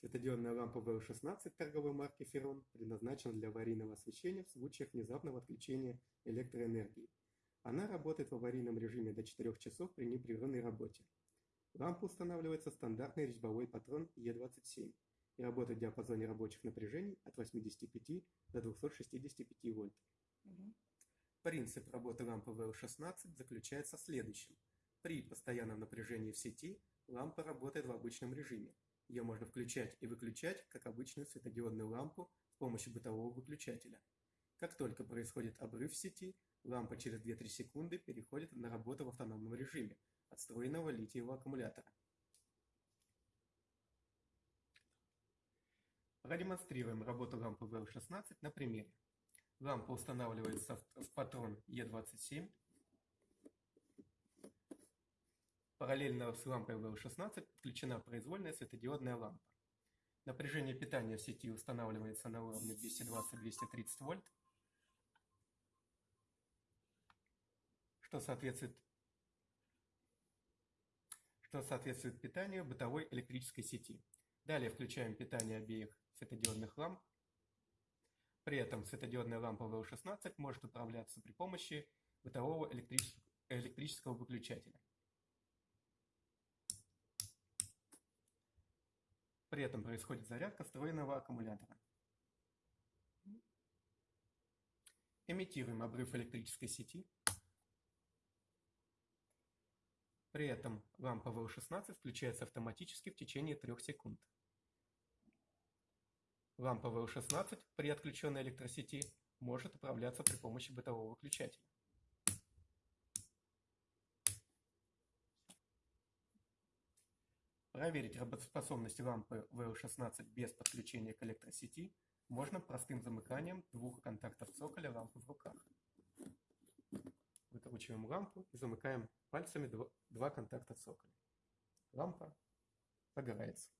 Светодиодная лампа VL16 торговой марки Ferron предназначена для аварийного освещения в случаях внезапного отключения электроэнергии. Она работает в аварийном режиме до 4 часов при непрерывной работе. Лампа устанавливается стандартный резьбовой патрон E27 и работает в диапазоне рабочих напряжений от 85 до 265 вольт. Принцип работы лампы VL16 заключается в следующем. При постоянном напряжении в сети лампа работает в обычном режиме. Ее можно включать и выключать, как обычную светодиодную лампу с помощью бытового выключателя. Как только происходит обрыв сети, лампа через 2-3 секунды переходит на работу в автономном режиме от встроенного литиевого аккумулятора. Продемонстрируем работу лампы VL16 на примере. Лампа устанавливается в патрон E27. Параллельно с лампой VL16 подключена произвольная светодиодная лампа. Напряжение питания в сети устанавливается на уровне 220-230 вольт, что соответствует, что соответствует питанию бытовой электрической сети. Далее включаем питание обеих светодиодных ламп при этом светодиодная лампа VL16 может управляться при помощи бытового электрического выключателя. При этом происходит зарядка встроенного аккумулятора. Имитируем обрыв электрической сети. При этом лампа VL16 включается автоматически в течение 3 секунд. Лампа VL16 при отключенной электросети может управляться при помощи бытового выключателя. Проверить работоспособность лампы VL16 без подключения к электросети можно простым замыканием двух контактов цоколя лампы в руках. Выкручиваем лампу и замыкаем пальцами два контакта цоколя. Лампа загорается.